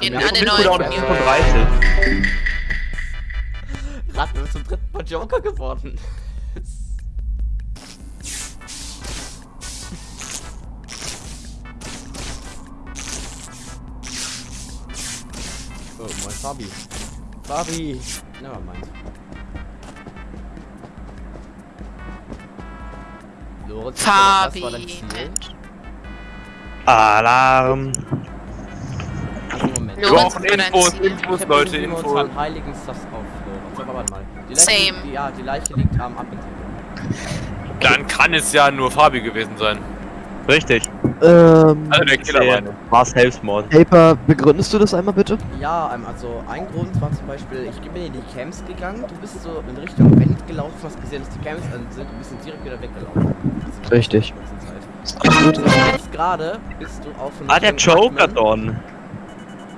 in Ja, alle ich bin neuen Cooldown Community. 35. Gerade sind wir zum dritten Mal Joker geworden. Oh, mein Fabi. Fabi! Nevermind. Lorenz, Fabi. Alarm. Wir brauchen Infos? Infos, Leute, Infos. unseren heiligen Stuff auf. Aber mal. Die Leiche, Same. Liegt, ja, die Leiche liegt am Abenteuer. Dann kann es ja nur Fabi gewesen sein. Richtig. Ähm, Also der Killer war nur. War Selbstmord. Paper, begründest du das einmal bitte? Ja, ähm, also ein Grund war zum Beispiel, ich bin in die Camps gegangen, du bist so in Richtung Wend gelaufen, hast gesehen, dass die Camps an sind, du bist direkt wieder weggelaufen. Richtig. die Zeit. Und jetzt gerade bist du auf Ah, der Joker, Admin.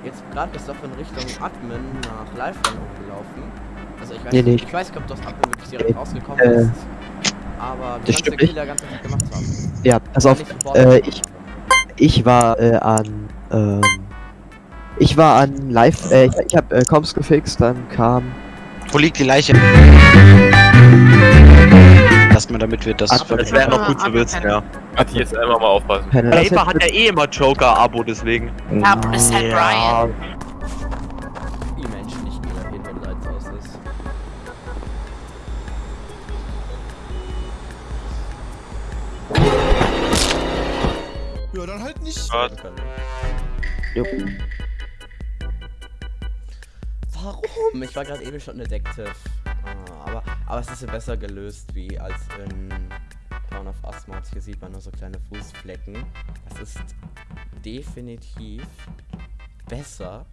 Jetzt gerade du auf in Richtung Admin nach Lifeline hochgelaufen. Also ich weiß, Nee, nee. ich weiß nicht, ob du aus Admin wirklich direkt Nee. rausgekommen Äh, bist. Aber das kannst stimmt nicht. Killer ganz einfach gemacht haben? Ja, pass auf. Nicht Äh, ich, ich war äh, an, ähm, ich war an Live, äh, ich, ich hab äh, Comms gefixt, dann kam, Wo liegt die Leiche? Damit wir das. Ach, Das wäre noch gut zu Ah, wissen, ja. Hat die jetzt einfach mal aufpassen. Paper hat ja eh immer Joker-Abo, deswegen. Ja, aber das ist halt Brian. Die Menschen nicht mehr hin, wenn Lights aus ist. Ja, dann halt nicht. Jo. Warum? Ich war gerade eben schon Detective. Ah, aber, aber es ist ja besser gelöst wie als in Town of Asmat. Hier sieht man nur so kleine Fußflecken. Das ist definitiv besser.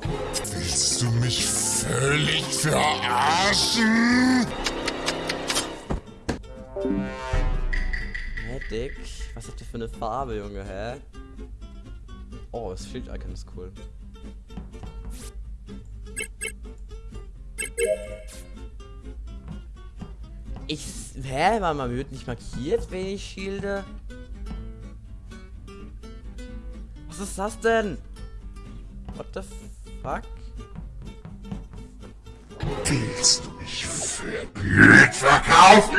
Willst du mich völlig verarschen? Medic. Was habt ihr für eine Farbe, Junge, hä? Oh, das Schild-Icon ist cool. Ich. Hä? Warte mal, wird nicht markiert, wenn ich schilde? Was ist das denn? What the fuck? Willst du mich für blöd verkaufen?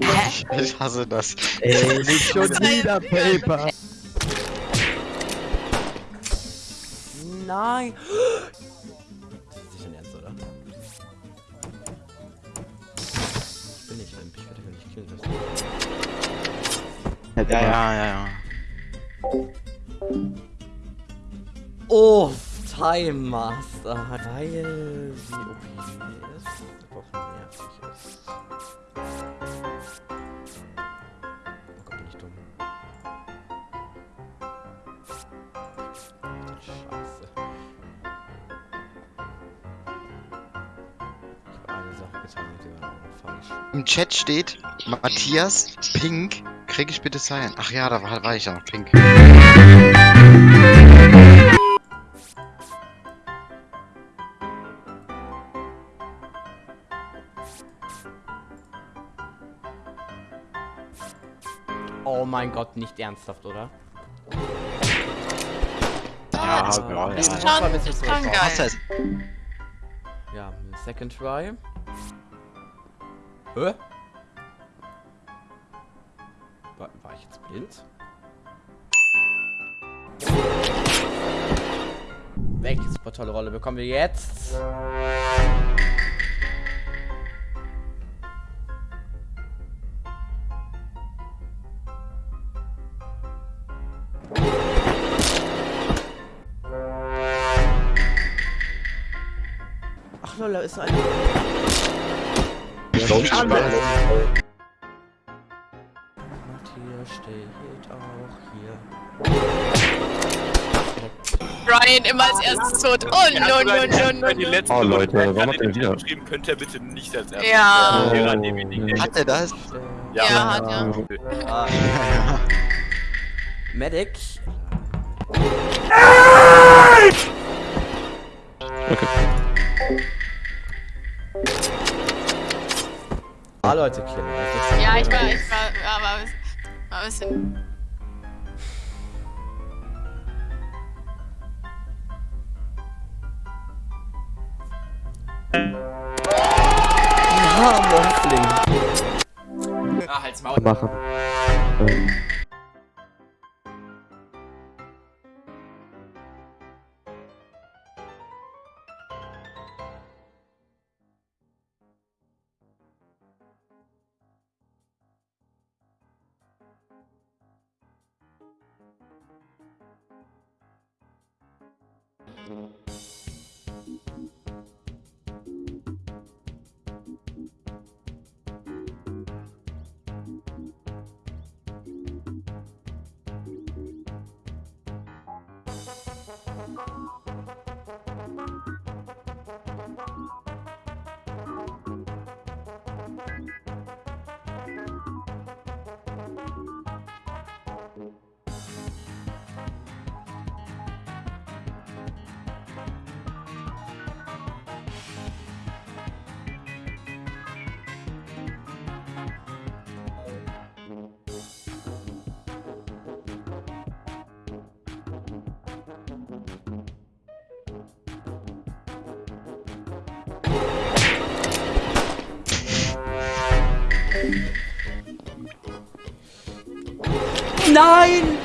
Ich, ich hasse das. Ey, nicht schon wieder Paper. Nein! Lassen. Ja, ja, ja, ja. Oh, Time Master. Weil sie OP ist, Im Chat steht Matthias Pink. Krieg ich bitte sein? Ach ja, da war, war ich ja noch Pink. Oh mein Gott, nicht ernsthaft, oder? Ja, ist ja, Ist ja. ist Oh, hast du geil. Ja, second try. Hä? War, war ich jetzt blind? Welche super tolle Rolle bekommen wir jetzt? Ach lol, ist eine. Matthias steht auch hier. Brian immer als erstes tot. Oh, no, no, no, no, letzte Oh, Leute, warum hat ihr wieder? geschrieben, könnt ihr bitte nicht als erstes. Ja. Hat er das? Ja, hat ja. Ja, ja. Medic. Ah, Leute, killen. Ja, ich war, ich war, aber, Aber es sind. Ja, Morphling. Ah, halt's Maul. machen. Ähm, mm-hmm. Nein!